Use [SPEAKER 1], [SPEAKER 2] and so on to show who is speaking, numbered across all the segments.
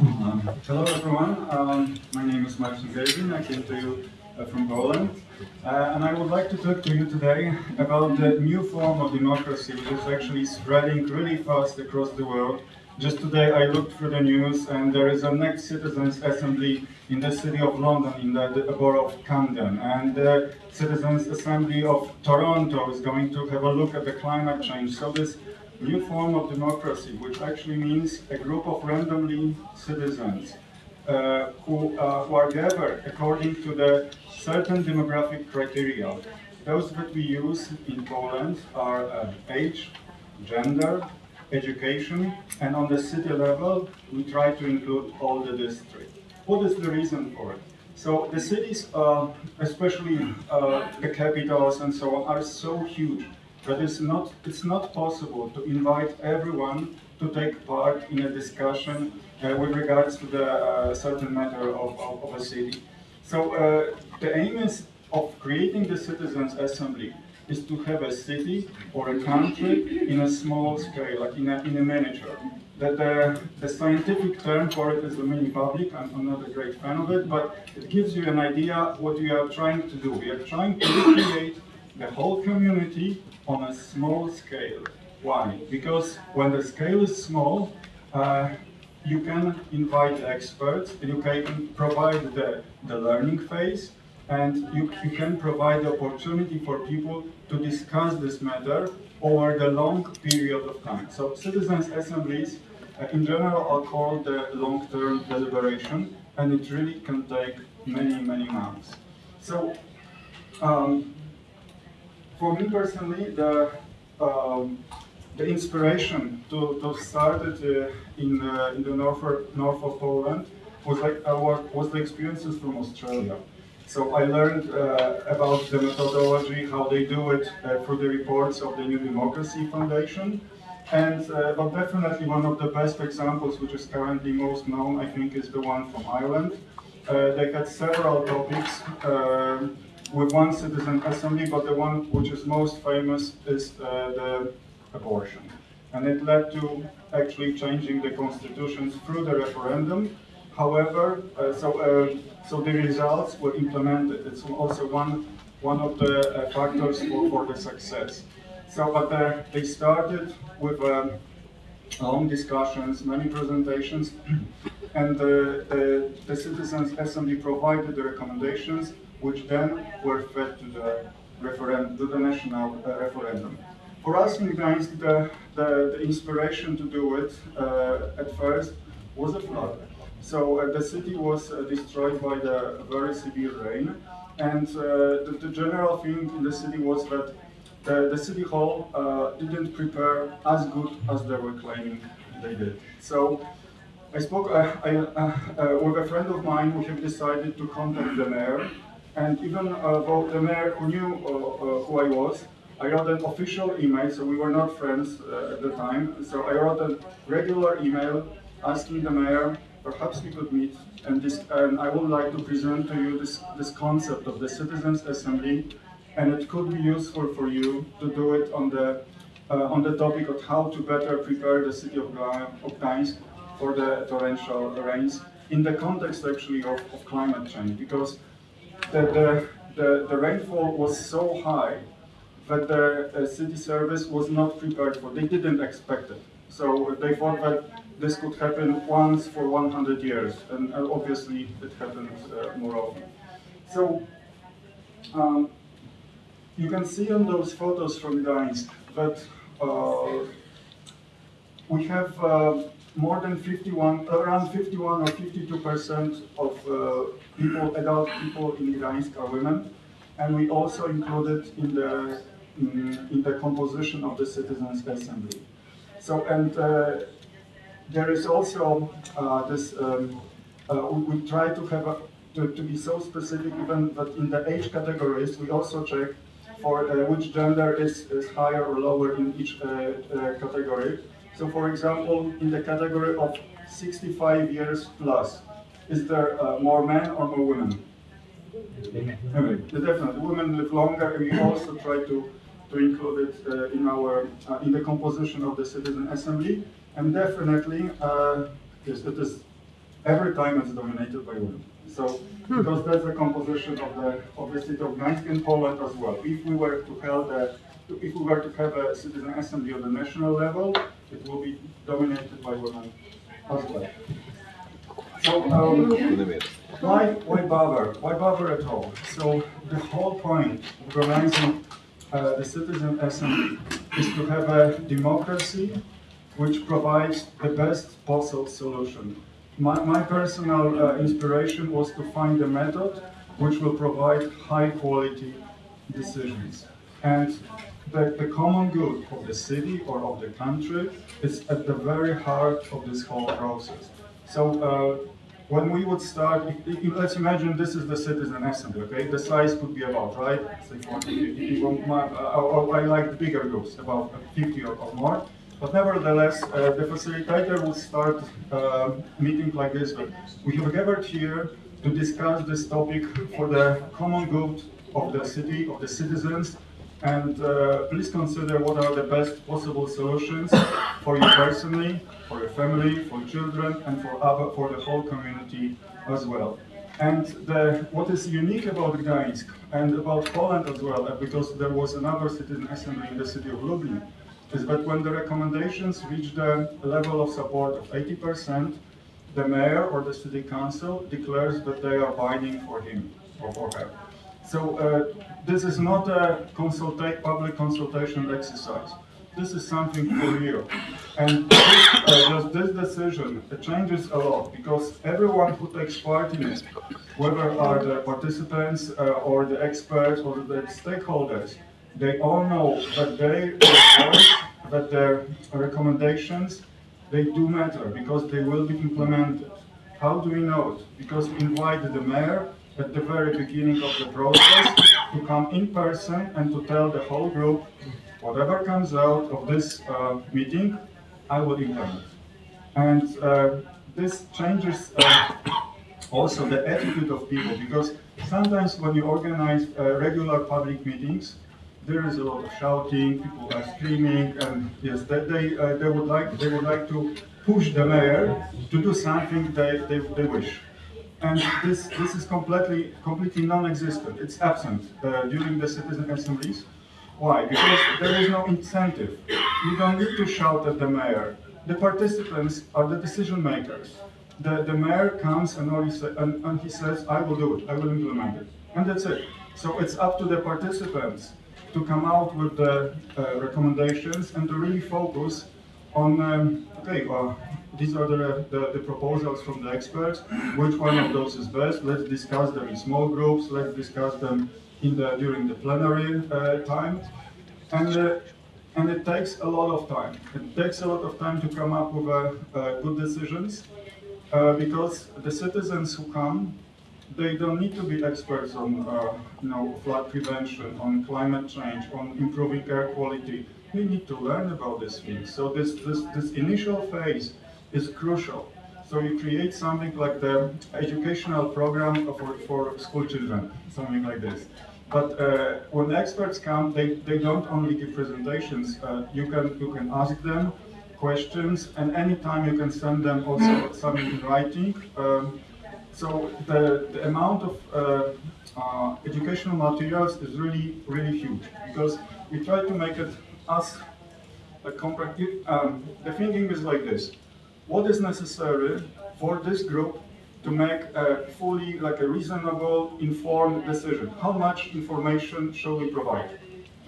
[SPEAKER 1] Hello everyone, um, my name is Marcin Gerwin, I came to you uh, from Poland uh, and I would like to talk to you today about the new form of democracy which is actually spreading really fast across the world. Just today I looked through the news and there is a next Citizens Assembly in the city of London, in the, the borough of Camden and the Citizens Assembly of Toronto is going to have a look at the climate change. So this new form of democracy, which actually means a group of randomly citizens uh, who, uh, who are gathered according to the certain demographic criteria. Those that we use in Poland are uh, age, gender, education, and on the city level, we try to include all the districts. What is the reason for it? So the cities, uh, especially uh, the capitals and so on, are so huge but it's not, it's not possible to invite everyone to take part in a discussion uh, with regards to the uh, certain matter of, of, of, a city. So uh, the aim is of creating the citizens assembly is to have a city or a country in a small scale, like in a, in a miniature. The, the, the scientific term for it is the mini public. I'm, I'm, not a great fan of it, but it gives you an idea what we are trying to do. We are trying to recreate the whole community on a small scale. Why? Because when the scale is small, uh, you can invite experts, you can provide the, the learning phase, and you, you can provide the opportunity for people to discuss this matter over the long period of time. So citizens' assemblies, uh, in general, are called the long-term deliberation, and it really can take many, many months. So um, for me personally, the um, the inspiration to, to start it uh, in uh, in the north north of Poland was like our was the experiences from Australia. So I learned uh, about the methodology, how they do it uh, through the reports of the New Democracy Foundation. And uh, but definitely one of the best examples, which is currently most known, I think, is the one from Ireland. Uh, they had several topics. With one citizen assembly, but the one which is most famous is uh, the abortion. And it led to actually changing the constitutions through the referendum. However, uh, so, uh, so the results were implemented. It's also one, one of the uh, factors for, for the success. So, but uh, they started with um, long discussions, many presentations, and the, the Citizens Assembly provided the recommendations which then were fed to the referendum, to the national uh, referendum. For us in Gdańsk, the, the, the inspiration to do it uh, at first was a flood. So uh, the city was uh, destroyed by the very severe rain, and uh, the, the, general thing in the city was that the, the city hall uh, didn't prepare as good as they were claiming they did. So I spoke I, with a friend of mine. We have decided to contact the mayor and even uh, though the mayor who knew uh, uh, who I was, I wrote an official email, so we were not friends at the time. So I wrote a regular email asking the mayor, perhaps we could meet, and, this, and I would like to present to you this, this concept of the Citizens Assembly, and it could be useful for you to do it on the, uh, on the topic of how to better prepare the city of, Gdańsk for the torrential rains in the context actually of, of climate change, because the, the, the, the rainfall was so high that the uh, city service was not prepared for. They didn't expect it. So they thought that this could happen once for 100 years, and uh, obviously it happens uh, more often. So um, you can see on those photos from Gdańsk that uh, we have uh, more than 51, around 51 or 52 percent of uh, people, adult people in Gdańsk are women, and we also included in the in, in the composition of the citizens' assembly. So, and uh, there is also uh, this. Um, uh, we, we, try to have a, to, to be so specific, even that in the age categories, we also check for uh, which gender is, is higher or lower in each uh, category. So for example, in the category of 65 years plus, is there uh, more men or more women? Women. Definitely, women live longer, and we also try to, to include it uh, in our uh, in the composition of the citizen assembly. And definitely, uh, yes, it is every time it's dominated by women. So, because that's the composition of the of the city of Gdańsk in Poland as well. If we were to have a if we were to have a citizen assembly on the national level, it will be dominated by women as well. So, um, why, why bother? Why bother at all? So, the whole point of organizing uh, the citizen assembly is to have a democracy which provides the best possible solution. My, my personal uh, inspiration was to find a method which will provide high quality decisions. And the, the common good of the city or of the country is at the very heart of this whole process. So uh, when we would start, let's imagine this is the citizen assembly, okay? The size could be about, right? Say 40, 50 people. My, uh, I like bigger groups, about 50 or, or more. But nevertheless, uh, the facilitator will start uh, meeting like this. But we have gathered here to discuss this topic for the common good of the city, of the citizens, and uh, please consider what are the best possible solutions for you personally, for your family, for children, and for other, for the whole community as well. And the, what is unique about Gdańsk and about Poland as well, uh, because there was another citizen assembly in the city of Lublin, is that when the recommendations reach the level of support of 80%, the mayor or the city council declares that they are binding for him or for her. So uh, this is not a consulta public consultation exercise. This is something for real. And this, uh, this decision changes a lot because everyone who takes part in it, whether are the participants uh, or the experts or the stakeholders, they all know that they that their recommendations they do matter because they will be implemented. How do we know it? Because we invited the mayor at the very beginning of the process to come in person and to tell the whole group, whatever comes out of this uh, meeting, I will implement. And uh, this changes uh, also the attitude of people because sometimes when you organize uh, regular public meetings, there is a lot of shouting, people are screaming, and yes, they, they, uh, they, would like, they would like to push the mayor to do something they, they, they wish and this, this is completely, completely non-existent. It's absent uh, during the citizen assemblies. Why? Because there is no incentive. You don't need to shout at the mayor. The participants are the decision makers. The, the mayor comes and, he say, and, and he says, I will do it, I will implement it. And that's it. So it's up to the participants to come out with the uh, recommendations and to really focus on, um, okay, well, these are the, the, the, proposals from the experts. Which one of those is best? Let's discuss them in small groups. Let's discuss them in the, during the plenary uh, time. And, uh, and it takes a lot of time. It takes a lot of time to come up with uh, uh good decisions uh, because the citizens who come, they don't need to be experts on uh, you know, flood prevention, on climate change, on improving air quality. We need to learn about these things. So this, this, this initial phase is crucial. So you create something like the educational program for, for school children, something like this. But uh, when experts come, they, they don't only give presentations. Uh, you can you can ask them questions, and anytime you can send them also something in writing. Um, so the, the amount of uh, uh educational materials is really really huge because we try to make it as a compact. Um, the thinking is like this: what is necessary for this group to make a fully, like a reasonable, informed decision. How much information shall we provide?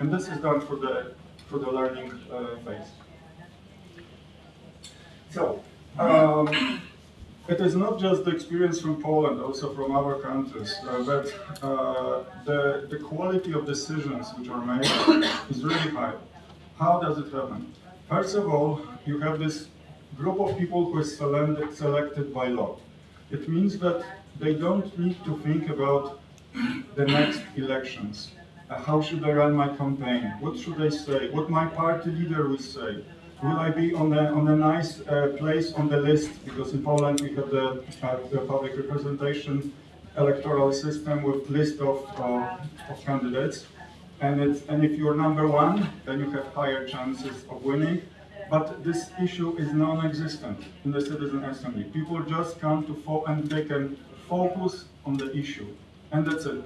[SPEAKER 1] And this is done for the, for the learning uh, phase. So, um, it is not just the experience from Poland, also from other countries, uh, but uh, the, the quality of decisions which are made is really high. How does it happen? First of all, you have this group of people who is selected, by lot. It means that they don't need to think about the next elections. Uh, how should I run my campaign? What should I say? What my party leader will say? Will I be on a, on a nice uh, place on the list? Because in Poland we have the, uh, the public representation electoral system with list of, uh, of candidates. And, it's, and if you're number one, then you have higher chances of winning. But this issue is non-existent in the citizen assembly. People just come to fo and they can focus on the issue, and that's it.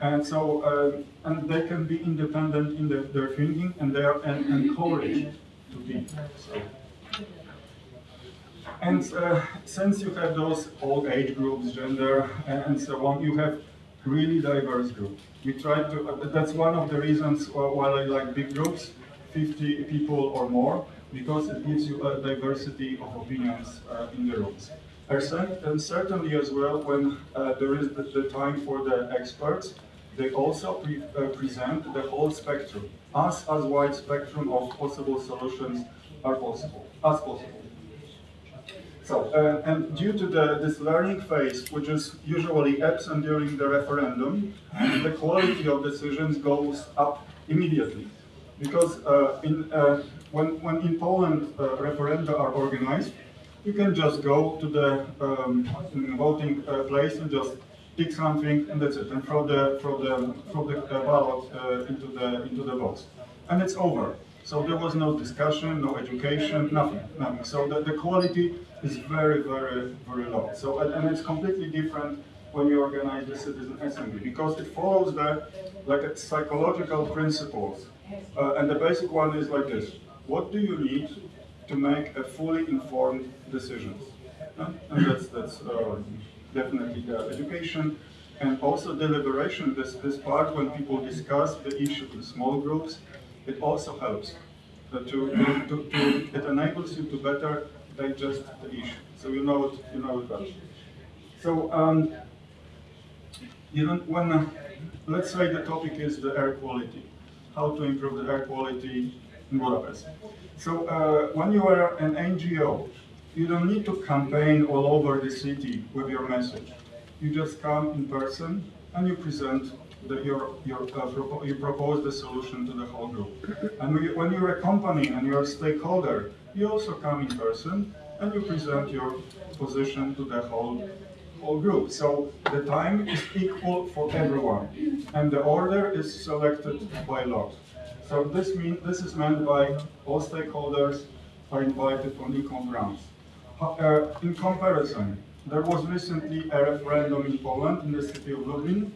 [SPEAKER 1] And so, uh, and they can be independent in the, their thinking, and they are en encouraged to be. So. And uh, since you have those all age groups, gender, and so on, you have really diverse group. We try to, uh, that's one of the reasons why I like big groups, 50 people or more, because it gives you a diversity of opinions uh, in the rooms. And certainly as well, when uh, there is the, the, time for the experts, they also pre uh, present the whole spectrum, as, as wide spectrum of possible solutions are possible, as possible. So, uh, and due to the, this learning phase, which is usually absent during the referendum, the quality of decisions goes up immediately. Because uh, in, uh, when, when in Poland uh, referenda are organized, you can just go to the um, voting uh, place and just pick something and that's it, and throw the, throw the, throw the uh, ballot into, the, into the box. And it's over. So there was no discussion, no education, nothing, nothing. So the, the quality is very, very, very low. So, and it's completely different when you organize the citizen assembly because it follows the like psychological principles. Uh, and the basic one is like this: What do you need to make a fully informed decisions? Uh, and that's that's uh, definitely the education and also deliberation. This this part when people discuss the issue in small groups, it also helps. Uh, to, to, to, it enables you to better digest the issue. So you know it, you know it. So um, you know, when uh, let's say the topic is the air quality, how to improve the air quality Budapest. So uh, when you are an NGO, you don't need to campaign all over the city with your message. You just come in person and you present the, your, your, uh, you propose the solution to the whole group. And when you're a company and you're a stakeholder, you also come in person and you present your position to the whole whole group. So the time is equal for everyone, and the order is selected by lot. So this mean this is meant by all stakeholders are invited on equal grounds. Uh, in comparison, there was recently a referendum in Poland, in the city of Lublin,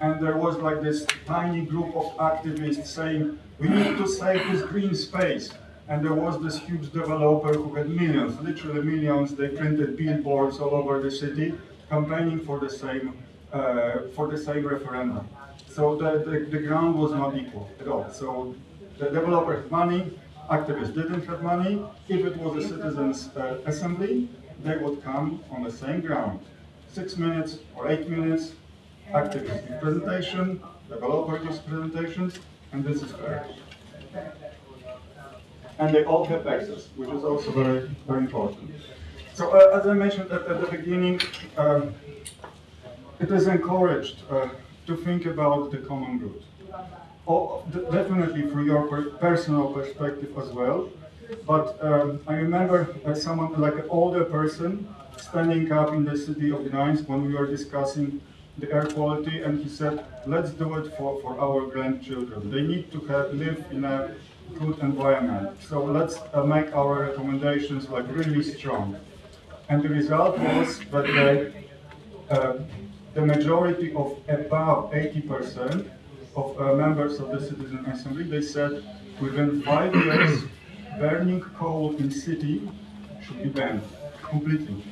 [SPEAKER 1] and there was like this tiny group of activists saying, we need to save this green space. And there was this huge developer who had millions, literally millions. They printed billboards all over the city, campaigning for the same uh, for the same referendum. So the, the, the, ground was not equal at all. So the developer had money, activists didn't have money. If it was a citizens' uh, assembly, they would come on the same ground. Six minutes or eight minutes, activist presentation, developer gives presentations, and this is fair and they all have access, which is also very, very important. So uh, as I mentioned at, at the beginning, um, it is encouraged uh, to think about the common good. Oh, definitely from your per personal perspective as well, but um, I remember someone like an older person standing up in the city of Gdańsk when we were discussing the air quality and he said, let's do it for, for our grandchildren. They need to have, live in a good environment. So let's uh, make our recommendations like really strong. And the result was that the, uh, the majority of above 80% of uh, members of the Citizen Assembly, they said within five years, burning coal in city should be banned completely.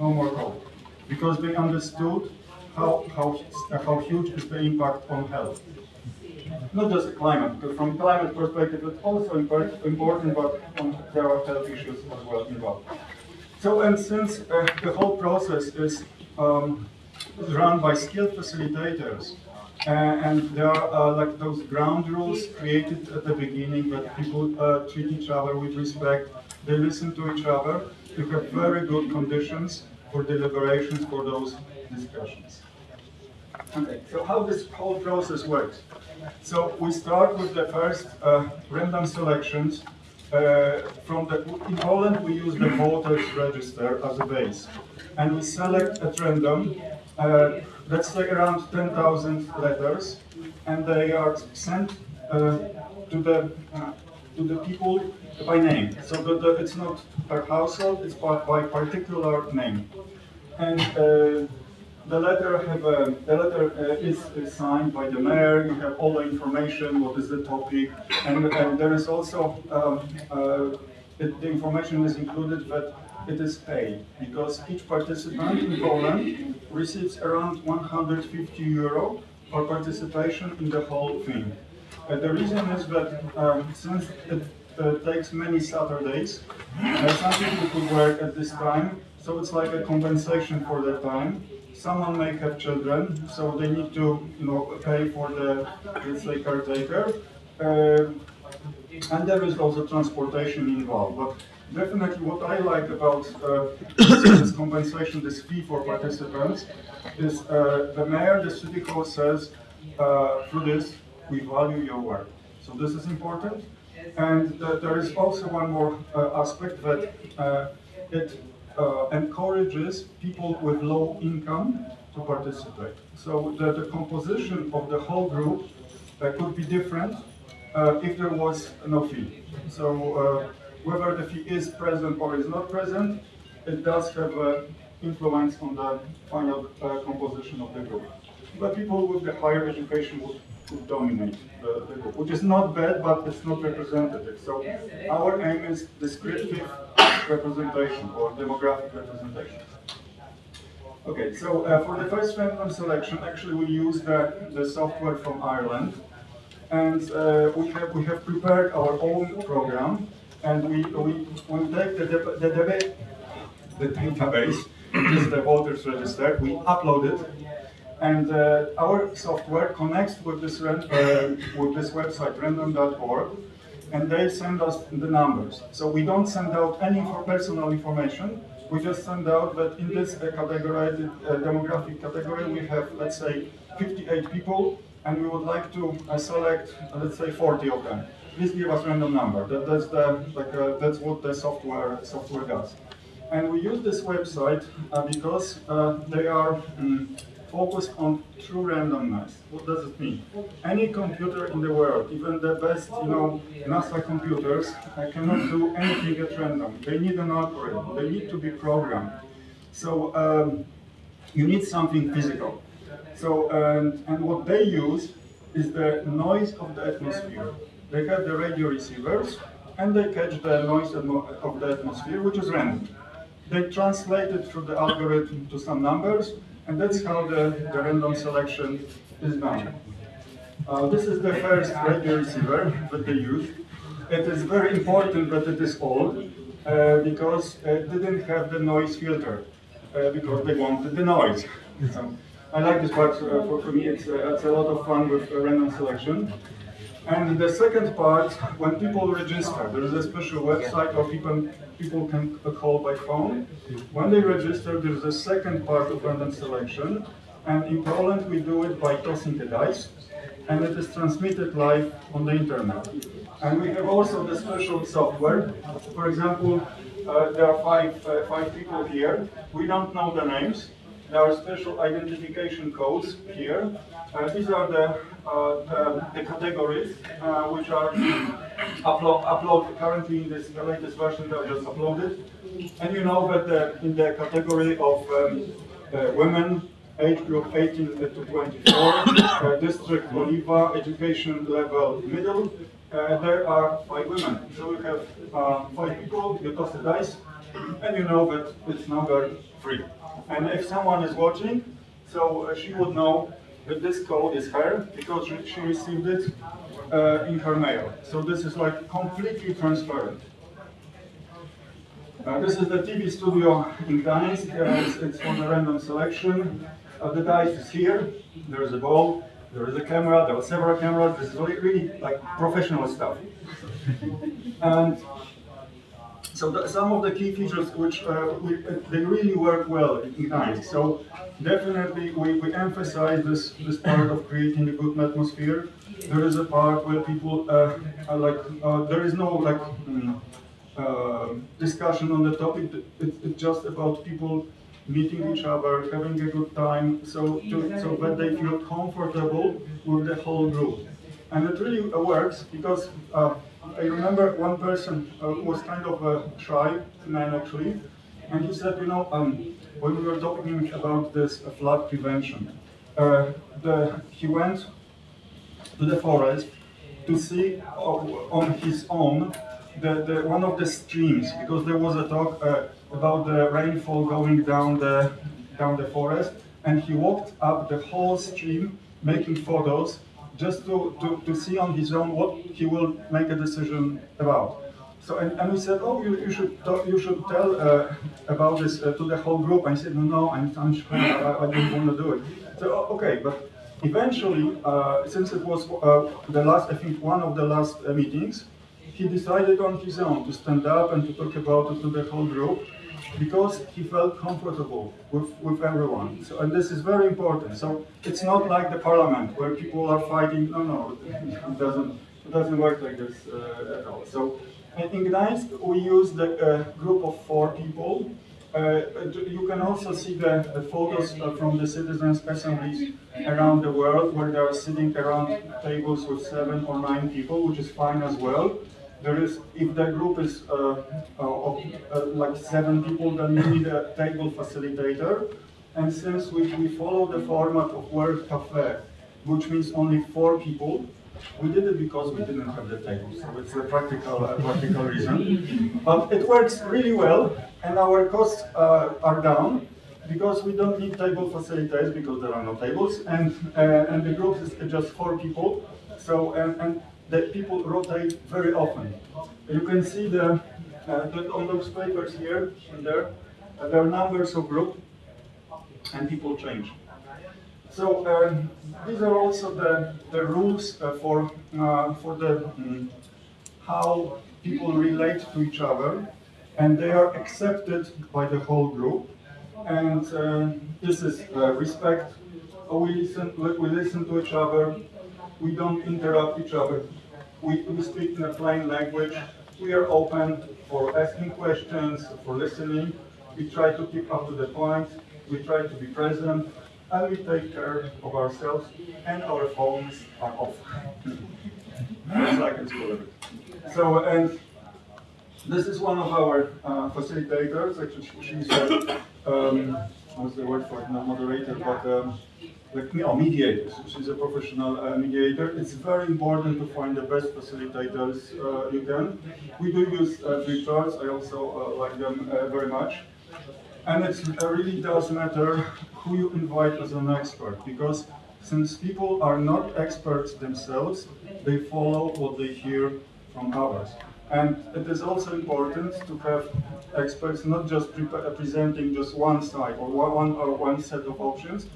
[SPEAKER 1] No more coal. Because they understood how, how, how huge is the impact on health not just the climate, because from climate perspective it's also important, but there are health issues as well involved. So, and since uh, the whole process is um, run by skilled facilitators, uh, and there are uh, like those ground rules created at the beginning that people uh, treat each other with respect, they listen to each other, you have very good conditions for deliberations for those discussions. Okay, so how this whole process works. So we start with the first uh, random selections. Uh, from the, in Poland, we use the voters register as a base. And we select at random, uh, let's say around 10,000 letters, and they are sent uh, to the, uh, to the people by name. So the, the, it's not per household, it's by, by particular name. And uh, the letter have a, the letter uh, is, is, signed by the mayor. You have all the information. What is the topic? And, and there is also um, uh, it, the information is included that it is paid because each participant in Poland receives around 150 euro for participation in the whole thing. Uh, the reason is that um, since it uh, takes many Saturdays, uh, some people could work at this time, so it's like a compensation for that time. Someone may have children, so they need to, you know, pay for the, let's say, caretaker. Uh, and there is also transportation involved. But definitely what I like about uh, this compensation, this fee for participants, is uh, the mayor, the city hall says, uh, through this, we value your work. So this is important. And there is also one more uh, aspect that uh, it encourages people with low income to participate. So the, the composition of the whole group could be different if there was no fee. So whether the fee is present or is not present, it does have an influence on the final uh, composition of the group. But people with the higher education would, would dominate the, the, group, which is not bad, but it's not representative. So our aim is descriptive representation or demographic representation. Okay, so uh, for the first random selection, actually we use the, the software from Ireland and uh, we have we have prepared our own program, and we we, we take the the, the, the database, is the voters register, we upload it, and uh, our software connects with this uh, with this website random.org, and they send us the numbers. So we don't send out any personal information. We just send out that in this uh, category, uh, demographic category, we have let's say 58 people and we would like to uh, select, let's say, 40 of them. Please give us random number. That, that's the like uh, that's what the software software does. And we use this website uh, because uh, they are um, focused on true randomness. What does it mean? Any computer in the world, even the best, you know, NASA computers, uh, cannot do anything at random. They need an algorithm. They need to be programmed. So um, you need something physical. So, and, and what they use is the noise of the atmosphere. They have the radio receivers, and they catch the noise of the atmosphere, which is random. They translate it through the algorithm to some numbers, and that's how the, the random selection is done. Uh, this is the first radio receiver that they use. It is very important that it is old, uh, because it didn't have the noise filter, uh, because they wanted the noise. So, I like this part. Uh, for, for me, it's, uh, it's a lot of fun with random selection. And the second part, when people register, there is a special website where people, people can call by phone. When they register, there is a second part of random selection. And in Poland, we do it by tossing the dice. And it is transmitted live on the internet. And we have also the special software. For example, uh, there are five, uh, five people here. We don't know the names. There are special identification codes here. Uh, these are the, uh, the, the, categories uh, which are upload, upload currently in this the latest version that I just uploaded. And you know that the, in the category of um, uh, women, age group 18 to 24, uh, district Oliwa, education level middle, uh, there are five women. So you have five people, you toss the dice, and you know that it's number three. And if someone is watching, so uh, she would know that this code is her because she received it uh, in her mail. So this is like completely transparent. Uh, this is the TV studio in Gdańsk. Uh, it's, it's for the random selection. The dice is here. There is a ball. There is a camera. There are several cameras. This is really, really like professional stuff. and so the, some of the key features which uh, we, they really work well in Gdańsk. So definitely we, we emphasize this, this part of creating a good atmosphere. There is a part where people uh, are like, uh, there is no like um, discussion on the topic. It, it's just about people meeting each other, having a good time, so, to, so that they feel comfortable with the whole group. And it really works because uh, I remember one person uh, was kind of a shy man actually, and he said, you know, um, when we were talking about this uh, flood prevention, uh, the, he went to the forest to see uh, on his own the, the, one of the streams, because there was a talk uh, about the rainfall going down the, down the forest, and he walked up the whole stream making photos just to, to, to see on his own what he will make a decision about. So, and, and we said, oh, you, you should talk, you should tell uh, about this uh, to the whole group. I said, no, no, I'm, sure I, I don't want to do it. So, okay, but eventually, uh, since it was uh, the last, I think one of the last uh, meetings, he decided on his own to stand up and to talk about it to the whole group because he felt comfortable with, with everyone. So, and this is very important. So it's not like the parliament where people are fighting. No, no, it doesn't, it doesn't work like this uh, at all. So in Gdańsk, we use the uh, group of four people. Uh, you can also see the, the photos uh, from the citizens' assemblies around the world where they are sitting around tables with seven or nine people, which is fine as well. There is, if the group is uh, uh, of uh, like seven people, then you need a table facilitator. And since we, we follow the format of World Cafe, which means only four people, we did it because we didn't have the table, so it's a practical, uh, practical reason. But it works really well, and our costs uh, are down because we don't need table facilitators because there are no tables, and uh, and the group is just four people. So and, and the people rotate very often. You can see the, uh, on those papers here and there, uh, there are numbers of group, and people change. So um, these are also the, the rules uh, for, uh, for the, um, how people relate to each other, and they are accepted by the whole group. And uh, this is uh, respect. We listen, we listen to each other. We don't interrupt each other we, we speak in a plain language. We are open for asking questions, for listening. We try to keep up to the point. We try to be present. And we take care of ourselves. And our phones are off. so, and this is one of our uh, facilitators. Actually, she's a, um, what's the word for it? Not moderator, but um, like oh, mediators. She's a professional uh, mediator. It's very important to find the best facilitators uh, you can. We do use uh, charts. I also uh, like them uh, very much. And it really does matter who you invite as an expert because since people are not experts themselves, they follow what they hear from others. And it is also important to have experts not just pre presenting just one side or one, or one set of options,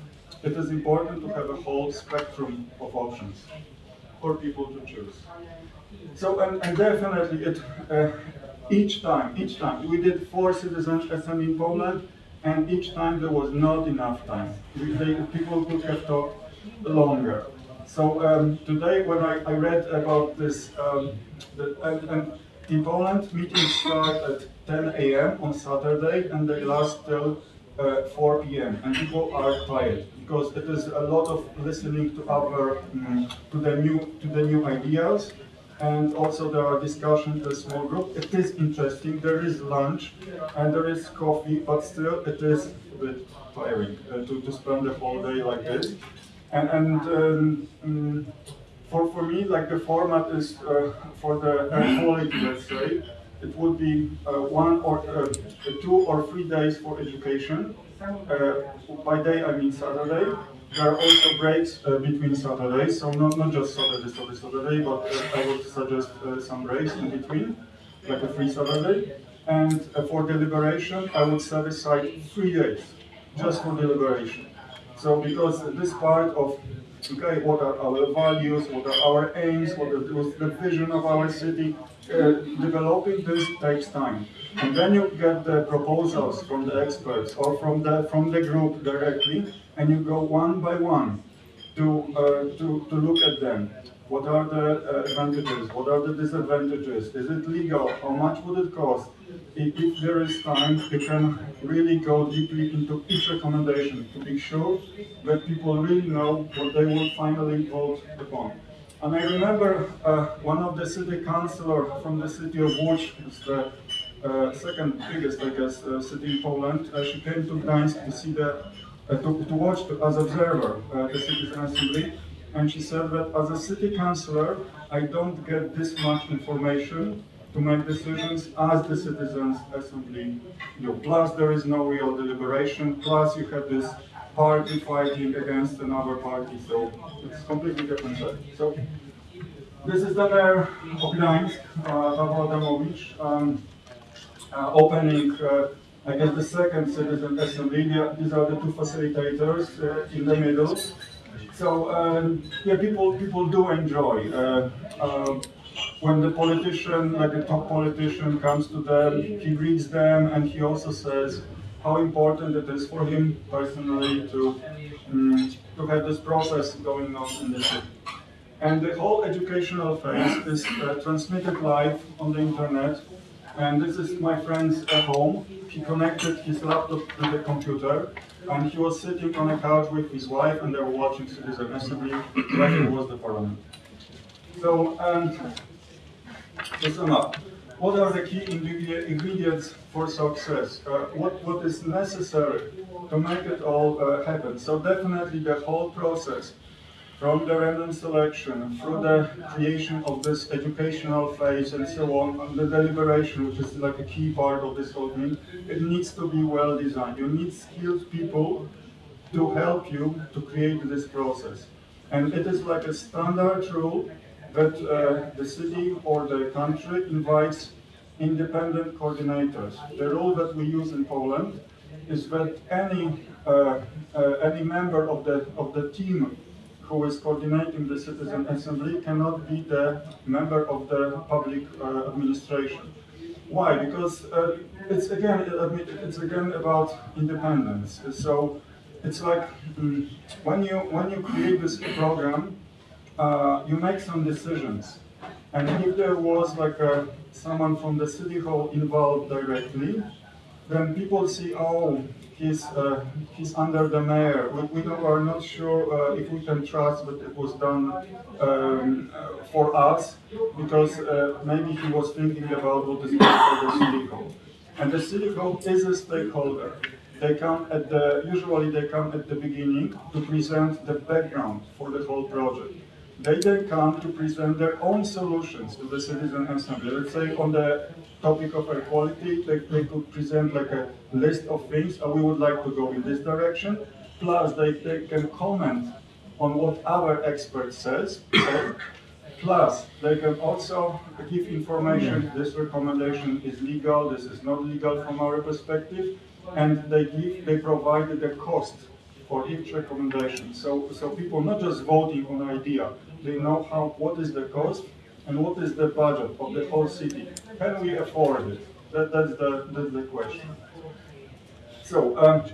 [SPEAKER 1] it is important to have a whole spectrum of options for people to choose. So, and, and definitely it, uh, each time, each time, we did four citizens SM in Poland, and each time there was not enough time. They, people could have talked longer. So um, today when I, I, read about this, um, the, and, and in Poland, meetings start at 10 a.m. on Saturday and they last till uh, 4 p.m. and people are quiet because it is a lot of listening to other um, to the new to the new ideas and also there are discussions in a small group. It is interesting. There is lunch and there is coffee, but still it is a bit tiring uh, to, to spend the whole day like this. And, and um, um, for, for me, like the format is uh, for the quality, let's say, it would be uh, one or uh, two or three days for education. Uh, by day, I mean Saturday. There are also breaks uh, between Saturdays, so not, not just Saturday, Saturday, Saturday, but uh, I would suggest uh, some breaks in between, like a free Saturday. And for deliberation, I would set aside three days just for deliberation. So because this part of okay, what are our values, what are our aims, what is the vision of our city. Uh, developing this takes time. And then you get the proposals from the experts or from the from the group directly, and you go one by one to uh, to, to look at them. What are the uh, advantages? What are the disadvantages? Is it legal? How much would it cost? If, if there is time, you can really go deeply into each recommendation to be sure that people really know what they will finally vote upon. And I remember uh, one of the city councillor from the city of Łódź, the uh, second biggest, I guess, uh, city in Poland. Uh, she came to Gdańsk to see the, uh, to, to watch to, as observer uh, the citizen assembly, and she said that as a city councillor, I don't get this much information to make decisions as the citizens assembly do. Plus, there is no real deliberation. Plus, you have this party fighting against another party, so it's completely different. So this is the mayor of Gdańsk, uh, um, uh, opening, I guess, the second citizen assembly. These are the two facilitators uh, in the middle. So um, yeah, people people do enjoy uh, uh, when the politician, like the top politician, comes to them. He greets them, and he also says how important it is for him personally to um, to have this process going on in the city. And the whole educational phase is uh, transmitted live on the internet. And this is my friend's at home. He connected his laptop to the computer, and he was sitting on a couch with his wife, and they were watching Citizen Assembly, like it was the parliament. So, and to sum up, what are the key ingredients for success? Uh, what, what is necessary to make it all uh, happen? So definitely the whole process, from the random selection, through the creation of this educational phase and so on, and the deliberation, which is like a key part of this whole thing, it needs to be well designed. You need skilled people to help you to create this process. And it is like a standard rule that uh, the city or the country invites independent coordinators. The rule that we use in Poland is that any uh, uh, any member of the of the team who is coordinating the citizen assembly cannot be the member of the public uh, administration. Why? Because uh, it's again it's again about independence. So it's like mm, when you when you create this program, uh, you make some decisions, and if there was like a, someone from the city hall involved directly, then people see, oh, he's uh, he's under the mayor. We, we are not sure uh, if we can trust that it was done um, uh, for us, because uh, maybe he was thinking about what is good for the city hall. And the city hall is a stakeholder. They come at the usually they come at the beginning to present the background for the whole project. They then come to present their own solutions to the citizen assembly. Let's say on the topic of equality, they, they could present like a list of things, uh, we would like to go in this direction, plus they, they can comment on what our expert says, say, plus they can also give information, this recommendation is legal, this is not legal from our perspective, and they give, they provide the cost for each recommendation. So, so people not just voting on idea, they know how, what is the cost and what is the budget of the whole city. Can we afford it? That, that's, the, that's the question. So, um,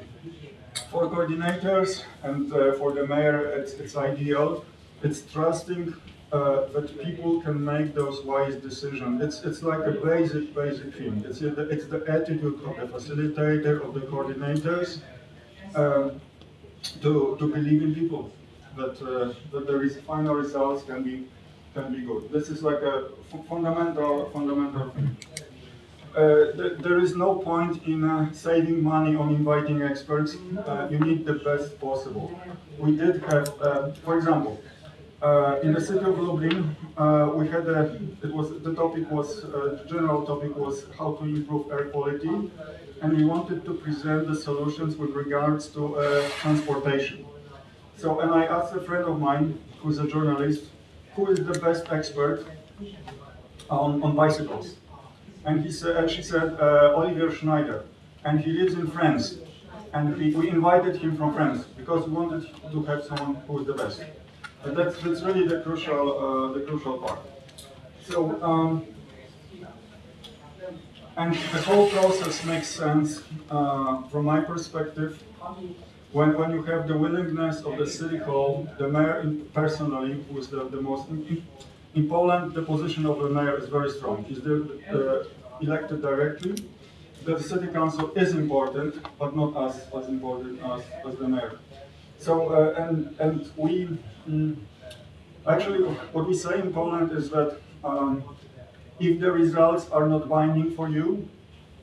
[SPEAKER 1] for coordinators and uh, for the mayor, it's, it's ideal. It's trusting uh, that people can make those wise decisions. It's, it's like a basic, basic thing. It's, the, it's the attitude of the facilitator, of the coordinators, um, to, to believe in people, that, uh, that the final results can be, can be good. This is like a fundamental, fundamental thing. Uh, th- there is no point in uh, saving money on inviting experts. Uh, you need the best possible. We did have, uh, for example, uh, in the city of Lublin, uh, we had a, it was, the topic was, general topic was how to improve air quality, and we wanted to present the solutions with regards to transportation. So, and I asked a friend of mine, who's a journalist, who is the best expert on, on bicycles? And he said, and she said, uh, Olivier Schneider, and he lives in France. And we, we invited him from France because we wanted to have someone who is the best. And that's, that's really the crucial, uh, the crucial part. So, um, and the whole process makes sense uh, from my perspective. When, when you have the willingness of the city hall, the mayor personally, who is the, the most, in, in Poland, the position of the mayor is very strong. He's the, the elected directly. The city council is important, but not as, as important as, as the mayor. So, uh, and, and we, mm, Actually, what we say in Poland is that um, if the results are not binding for you,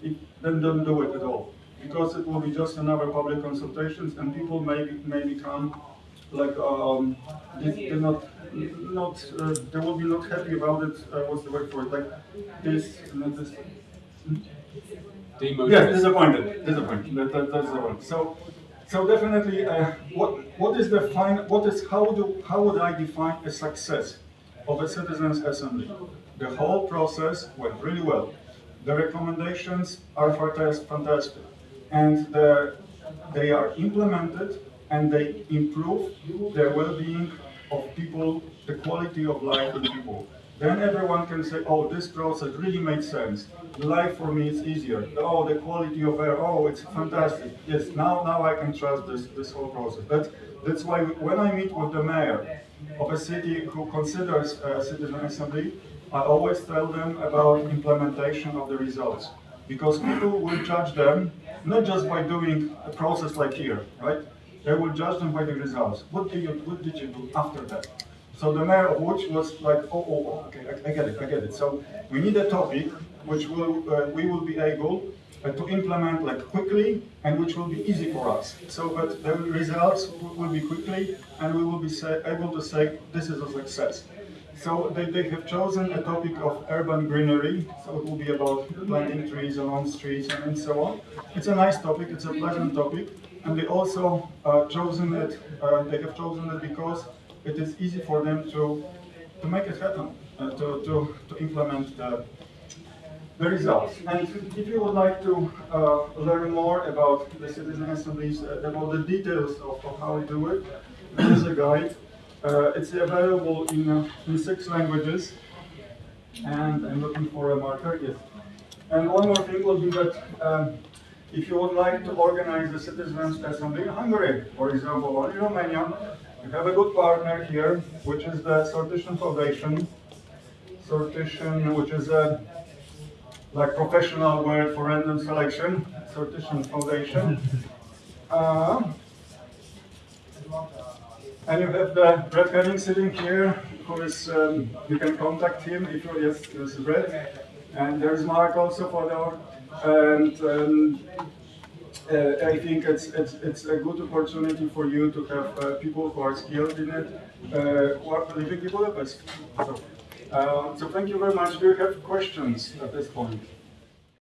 [SPEAKER 1] it, then don't do it at all. Because it will be just another public consultations and people may, may become like, um, they- they're not, not, uh, they will be not happy about it, uh, what's the word for it, like this, not this.
[SPEAKER 2] Demotivated.
[SPEAKER 1] Yes, disappointed, disappointed, that, that, that's the one. So, so definitely, uh, what, what is the fine, what is, how do, how would I define a success of a citizens assembly? The whole process went really well. The recommendations are fantastic. And the, they are implemented and they improve the well-being of people, the quality of life of people. Then everyone can say, oh, this process really made sense. Life for me is easier. Oh, the quality of air, oh, it's fantastic. Yes, now, now I can trust this, this whole process. But that's why when I meet with the mayor of a city who considers a citizen assembly, I always tell them about implementation of the results. Because people will judge them not just by doing a process like here, right? They will judge them by the results. What did you, what did you do after that? So the mayor of Łódź was like, oh, oh, oh, okay, I, I get it, I get it. So we need a topic which will, uh, we will be able uh, to implement like quickly and which will be easy for us. So that the results will, be quickly and we will be able to say this is a success. So they, they have chosen a topic of urban greenery, so it will be about planting trees along streets and, so on. It's a nice topic, it's a pleasant topic, and they also uh, chosen it. Uh, they have chosen it because it is easy for them to to make it happen, uh, to, to to implement the the results. And if you would like to uh, learn more about the citizen assemblies, uh, about the details of, of how we do it, there is a guide. Uh, it's available in, uh, in six languages. And I'm looking for a marker, yes. And one more thing will be that um, if you would like to organize a citizens assembly in Hungary, for example, or in Romania, you have a good partner here, which is the Sortition Foundation. Sortition, which is a like professional word for random selection, Sortition Foundation. Uh, and you have the Brett Hennig sitting here, who is, um, you can contact him if you, yes, is Brett. And there's Mark also for the, and um, uh, I think it's, it's, it's a good opportunity for you to have uh, people who are skilled in it, uh, who are living in. So, uh, so thank you very much. Do you have questions at this point?